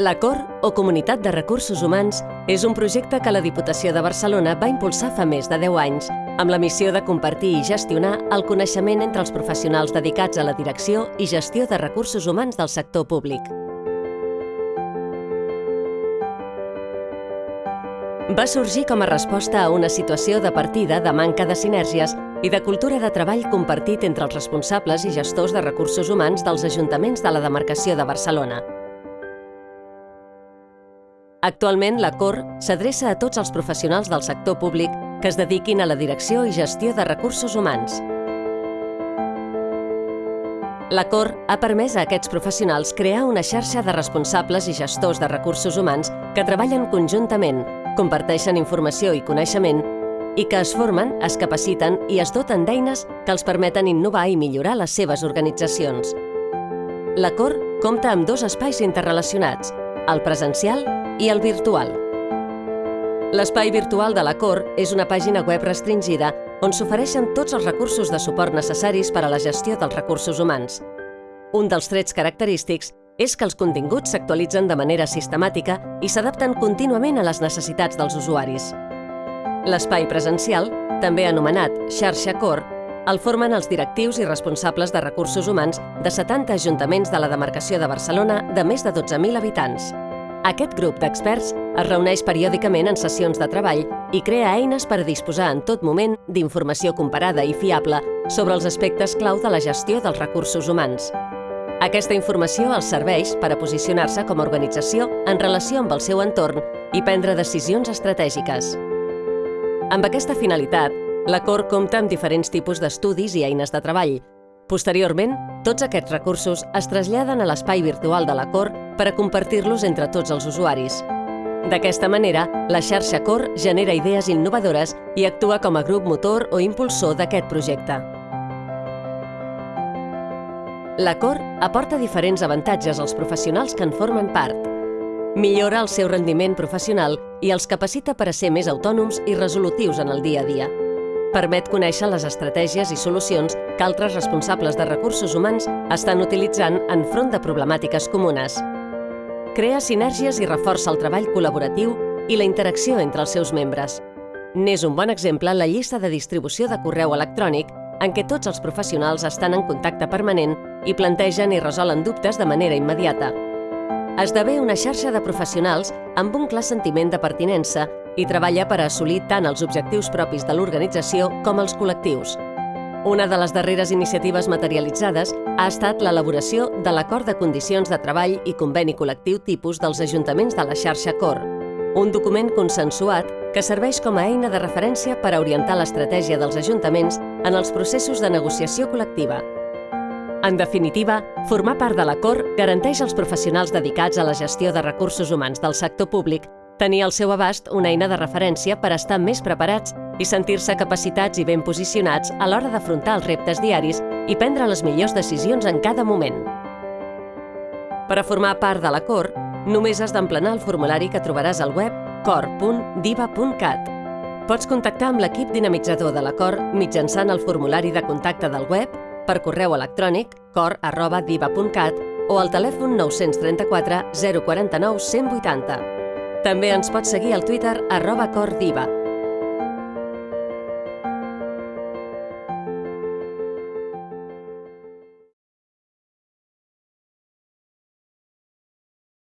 La COR, o Comunitat de Recursos Humans, és un projecte que la Diputació de Barcelona va impulsar fa més de 10 anys, amb la missió de compartir i gestionar el coneixement entre els professionals dedicats a la direcció i gestió de recursos humans del sector públic. Va sorgir com a resposta a una situació de partida de manca de sinergies i de cultura de treball compartit entre els responsables i gestors de recursos humans dels ajuntaments de la demarcació de Barcelona. Actualment, la COR s'adreça a tots els professionals del sector públic que es dediquin a la direcció i gestió de recursos humans. La COR ha permès a aquests professionals crear una xarxa de responsables i gestors de recursos humans que treballen conjuntament, comparteixen informació i coneixement i que es formen, es capaciten i es doten d'eines que els permeten innovar i millorar les seves organitzacions. La COR compta amb dos espais interrelacionats, el presencial i el virtual. L'espai virtual de la COR és una pàgina web restringida on s'ofereixen tots els recursos de suport necessaris per a la gestió dels recursos humans. Un dels trets característics és que els continguts s'actualitzen de manera sistemàtica i s'adapten contínuament a les necessitats dels usuaris. L'espai presencial, també anomenat xarxa COR, el formen els directius i responsables de recursos humans de 70 ajuntaments de la demarcació de Barcelona de més de 12.000 habitants. Aquest grup d'experts es reuneix periòdicament en sessions de treball i crea eines per disposar en tot moment d'informació comparada i fiable sobre els aspectes clau de la gestió dels recursos humans. Aquesta informació els serveix per a posicionar-se com a organització en relació amb el seu entorn i prendre decisions estratègiques. Amb aquesta finalitat, la COR compta amb diferents tipus d'estudis i eines de treball, Posteriorment, tots aquests recursos es traslladen a l'espai virtual de la COR per a compartir-los entre tots els usuaris. D'aquesta manera, la xarxa COR genera idees innovadores i actua com a grup motor o impulsor d'aquest projecte. La COR aporta diferents avantatges als professionals que en formen part. Millora el seu rendiment professional i els capacita per a ser més autònoms i resolutius en el dia a dia permet conèixer les estratègies i solucions que altres responsables de recursos humans estan utilitzant en front de problemàtiques comunes. Crea sinergies i reforça el treball col·laboratiu i la interacció entre els seus membres. N'és un bon exemple la llista de distribució de correu electrònic en què tots els professionals estan en contacte permanent i plantegen i resolen dubtes de manera immediata. Esdevé una xarxa de professionals amb un clar sentiment de pertinença i treballa per assolir tant els objectius propis de l'organització com els col·lectius. Una de les darreres iniciatives materialitzades ha estat l'elaboració de l'Acord de Condicions de Treball i Conveni Col·lectiu Tipus dels Ajuntaments de la xarxa COR, un document consensuat que serveix com a eina de referència per a orientar l'estratègia dels ajuntaments en els processos de negociació col·lectiva. En definitiva, formar part de l'Acord garanteix als professionals dedicats a la gestió de recursos humans del sector públic tenir al seu abast una eina de referència per estar més preparats i sentir-se capacitats i ben posicionats a l'hora d'afrontar els reptes diaris i prendre les millors decisions en cada moment. Per a formar part de la COR, només has d'emplenar el formulari que trobaràs al web cor.diva.cat. Pots contactar amb l'equip dinamitzador de la COR mitjançant el formulari de contacte del web, per correu electrònic cor.diva.cat o al telèfon 934 049 180. També ens pots seguir al Twitter arroba cordiva.